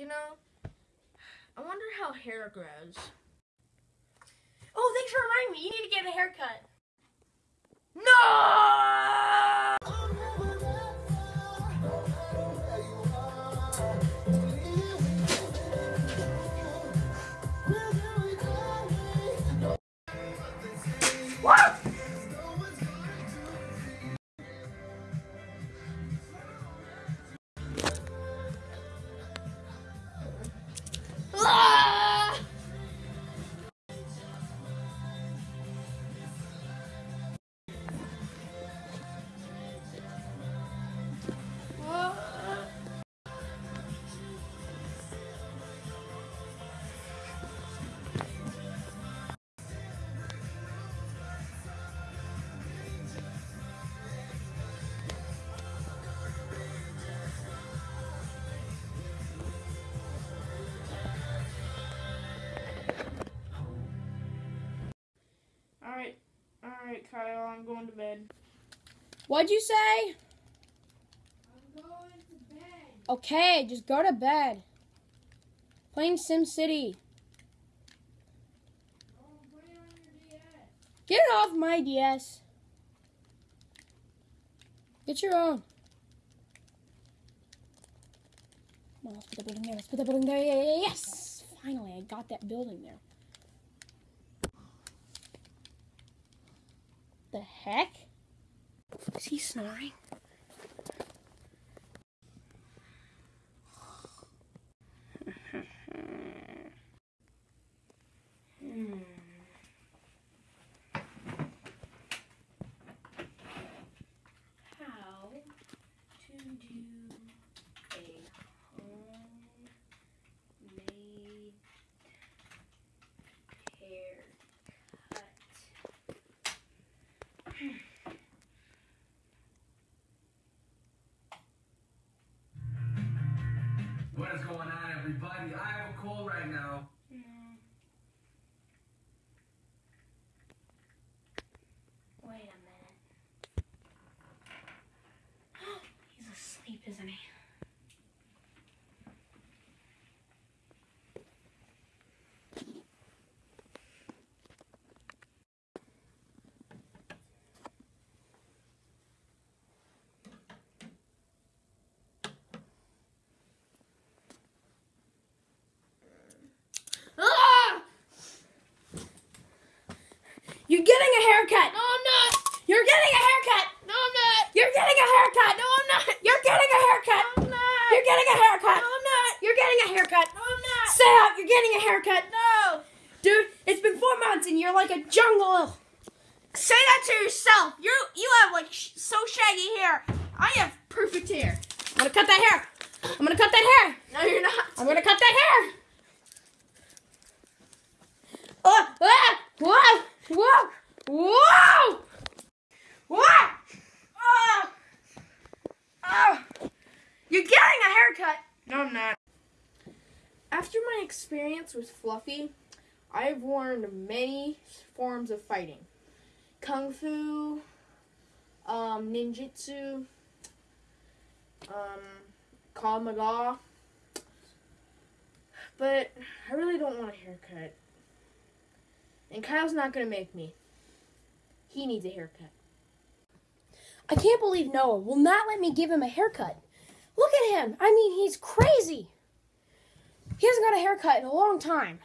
You know, I wonder how hair grows. Oh, thanks for reminding me. You need to get a haircut. No! Kyle, I'm going to bed. What'd you say? I'm going to bed. Okay, just go to bed. Playing Sim City. Put on your DS. Get off my DS. Get your own. Let's put that building there. Let's put that building there. Yes! Finally, I got that building there. The heck? Is he snoring? Everybody? I have a call right now. Wait a minute. He's asleep, isn't he? Ah! You're getting a haircut! No, I'm not. You're getting a haircut! No, I'm not. You're getting a haircut! No, I'm not. You're getting a haircut! No, I'm not. You're getting a haircut! No, I'm not. You're getting a haircut! No, I'm not. Say out! You're getting a haircut! No. Dude, it's been four months and you're like a jungle. Say that to yourself. You you have like sh- so shaggy hair. I have perfect hair. I'm gonna cut that hair. I'm gonna cut that hair. No, you're not. I'm gonna cut that hair. Oh, ah, whoa, whoa, whoa, whoa. Oh, Oh, you're getting a haircut. no, I'm not. After my experience with Fluffy, I've worn many forms of fighting: kung fu, um, ninjutsu, um, Krav But I really don't want a haircut. And Kyle's not gonna make me. He needs a haircut. I can't believe Noah will not let me give him a haircut. Look at him. I mean, he's crazy. He hasn't got a haircut in a long time.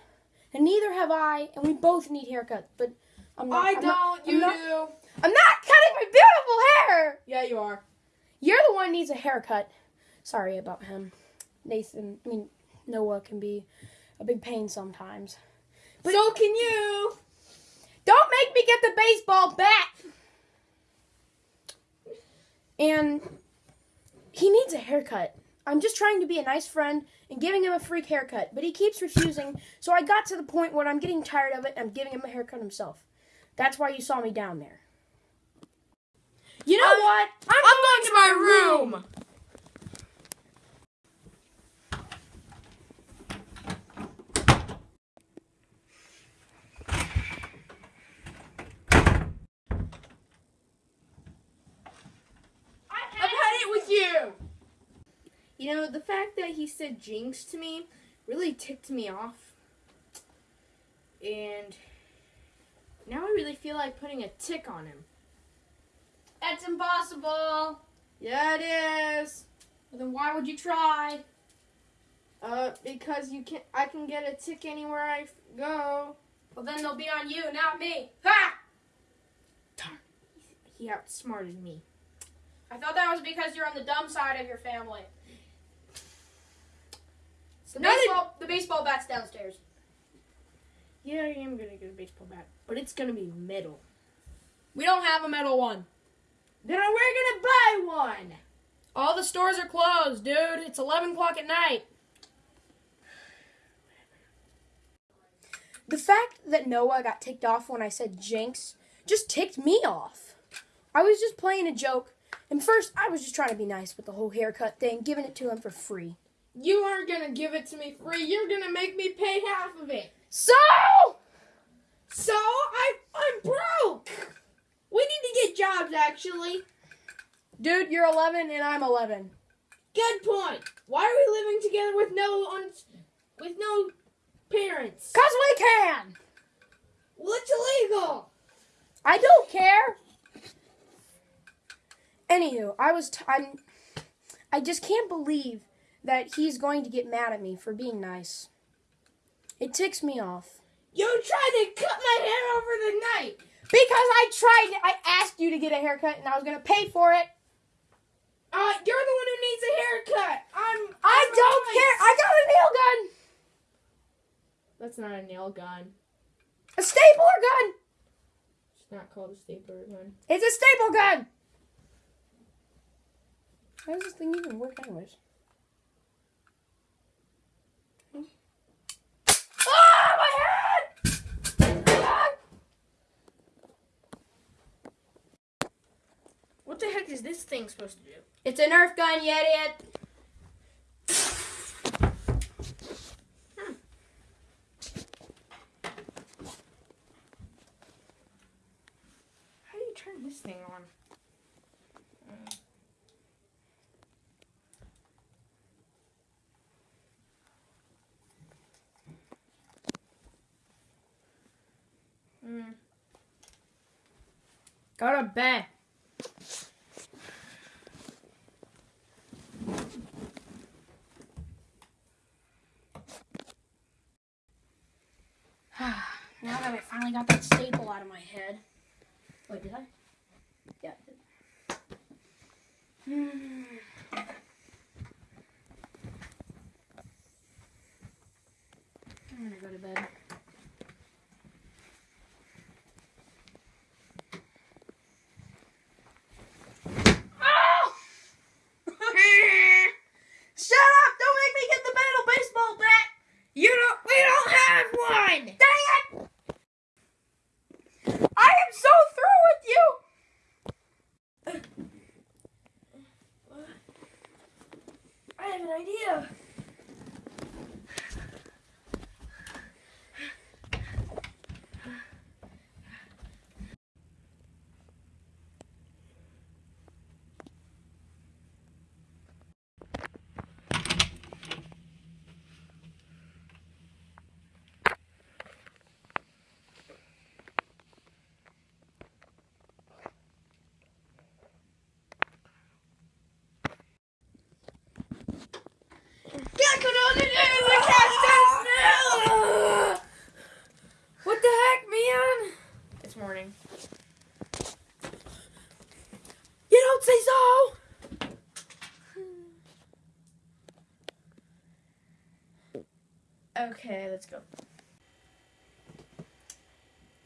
And neither have I, and we both need haircuts, but I'm not. I I'm don't. not- I'm you not- do. I'm not cutting my beautiful hair. Yeah, you are. You're the one who needs a haircut. Sorry about him. Nathan, I mean, Noah can be a big pain sometimes. But so can you. Don't make me get the baseball bat! And he needs a haircut. I'm just trying to be a nice friend and giving him a freak haircut, but he keeps refusing. So I got to the point where I'm getting tired of it and I'm giving him a haircut himself. That's why you saw me down there. You know I'm- what? I'm, going to my room. I've had it with you. Know, the fact that he said jinx to me really ticked me off. And now I really feel like putting a tick on him. That's impossible. Yeah, it is. Well, then why would you try? Uh, because you can I can get a tick anywhere I f- go. Well, then they'll be on you, not me. Ha! He outsmarted me. I thought that was because you're on the dumb side of your family. The Not a- the baseball bat's downstairs. Yeah, I am gonna get a baseball bat, but it's gonna be metal. We don't have a metal one. Then we're gonna buy one. All the stores are closed, dude. It's 11 o'clock at night. The fact that Noah got ticked off when I said jinx just ticked me off. I was just playing a joke, and first I was just trying to be nice with the whole haircut thing, giving it to him for free. You aren't gonna give it to me free. You're gonna make me pay half of it. So, So I I'm broke. We need to get jobs actually. dude, you're 11 and I'm 11. Good point. Why are we living together with no un- with no parents? Cause we can. Well, it's illegal. I don't care. Anywho, I was t- I'm I just can't believe that he's going to get mad at me for being nice. It ticks me off. You tried to cut my hair over the night. Because I tried I asked you to get a haircut and I was going to pay for it. Uh, you're the one who needs a haircut. I'm. I I'm don't nice. care. I got a nail gun. That's not a nail gun. A stapler gun. It's not called a stapler gun. It's a staple gun. How does this thing even work anyways? Ah, my head! Ah! What the heck is this thing supposed to do? It's a Nerf gun, you idiot. How do you turn this thing on? Hmm. Go to bed. now that I finally got that staple out of my head. Wait, did I? Yeah. I did. Hmm. I'm gonna go to bed. Shut up! Don't make me get the metal baseball bat! You don't. We don't have one. Dang it! I am so through with you! An idea. What the heck, man? It's morning. You don't say so! Okay, let's go.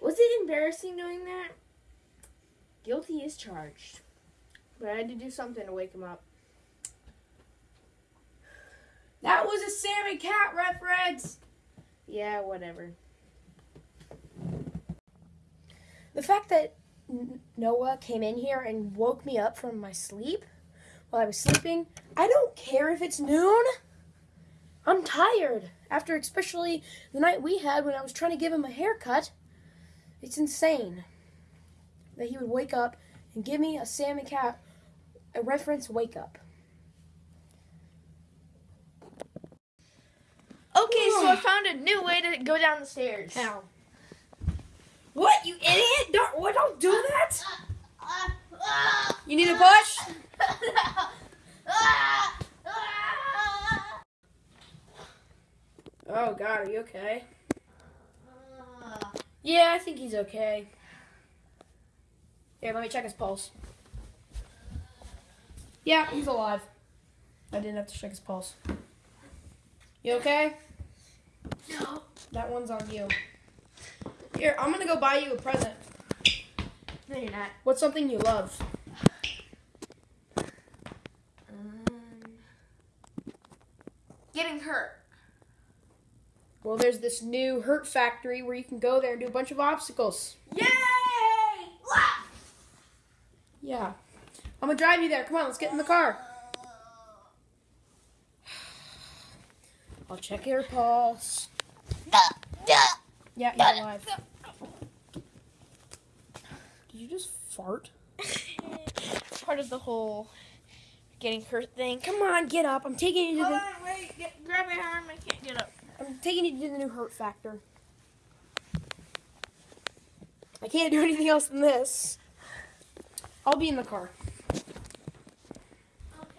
Was it embarrassing doing that? Guilty is charged. But I had to do something to wake him up. That was a Sammy Cat reference. Yeah, whatever. The fact that Noah came in here and woke me up from my sleep while I was sleeping, I don't care if it's noon. I'm tired after especially the night we had when I was trying to give him a haircut, it's insane that he would wake up and give me a Sammy Cat a reference wake up. Okay, so I found a new way to go down the stairs. How? What, you idiot? Don't, what, don't do that? You need a push? Oh, God, are you okay? Yeah, I think he's okay. Here, let me check his pulse. Yeah, he's alive. I didn't have to check his pulse. You okay? No. That one's on you. Here, I'm gonna go buy you a present. No, you're not. What's something you love? Um, getting hurt. Well, there's this new Hurt Factory where you can go there and do a bunch of obstacles. Yay! Yeah. I'm gonna drive you there. Come on, let's get in the car. I'll check your pulse. Yeah, you're alive. Did you just fart? Part of the whole getting hurt thing. Come on, get up. I'm taking you to Hold the on, wait. Get, grab my arm. I can't get up. Taking you to do the new Hurt Factor. I can't do anything else than this. I'll be in the car. Okay.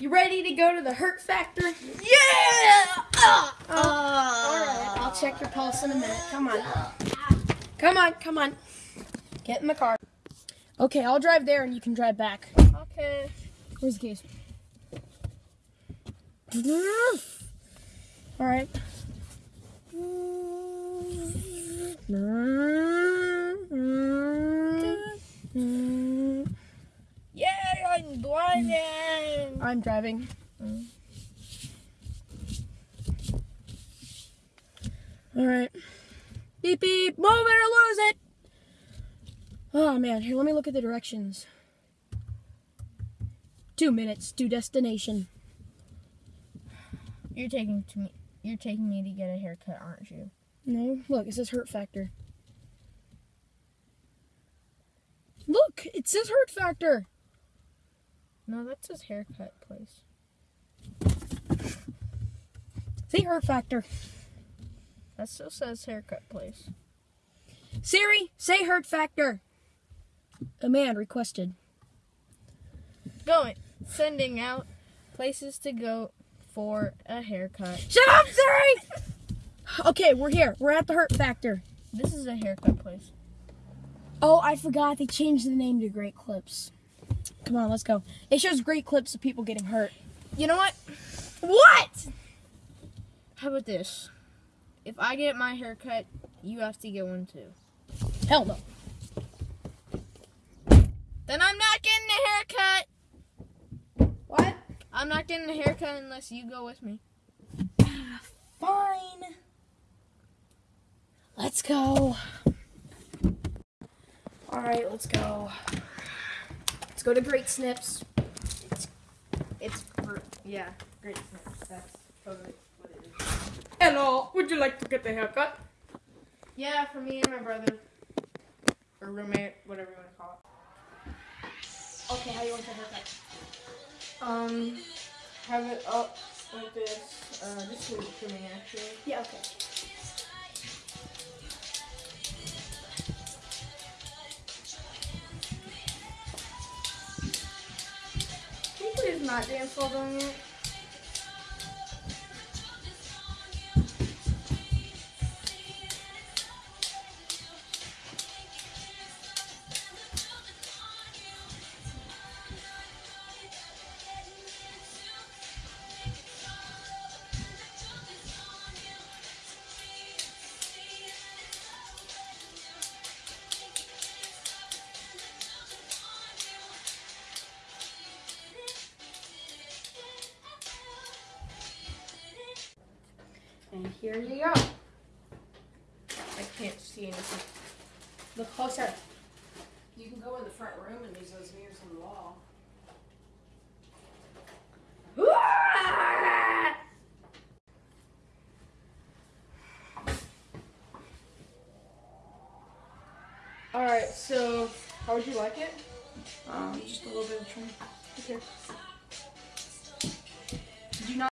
You ready to go to the Hurt Factor? Yeah! Oh, uh, all right. Uh. I'll check your pulse in a minute. Come on. Come on, come on. Get in the car. Okay, I'll drive there and you can drive back. Okay. Where's the keys? All right. Yay! I'm driving. I'm driving. All right. Beep beep. Move it or lose it. Oh man, here. Let me look at the directions. Two minutes to destination. You're taking to me. You're taking me to get a haircut, aren't you? No, look, it says Hurt Factor. Look, it says Hurt Factor. No, that says haircut place. Say Hurt Factor. That still says haircut place. Siri, say Hurt Factor. A man requested. Going. Sending out places to go for a haircut. Shut up, Siri! Okay, we're here. We're at the Hurt Factor. This is a haircut place. Oh, I forgot they changed the name to Great Clips. Come on, let's go. It shows great clips of people getting hurt. You know what? What? How about this? If I get my haircut, you have to get one too. Hell no. Then I'm not getting a haircut. What? I'm not getting a haircut unless you go with me. Fine. Let's go. All right, let's go. Let's go to Great Snips. It's for, yeah, great. Snips. That's totally what it is. Hello, would you like to get a haircut? Yeah, for me and my brother. Or roommate, whatever you want to call it. Okay, how you want your haircut? It. Um, have it up like this. Uh, leave it to me, actually. Yeah, okay. Can you please not dance while doing it? Here you go. I can't see anything. Look closer. You can go in the front room and use those mirrors on the wall. Alright, so how would you like it? Um, just a little bit of trim. Okay.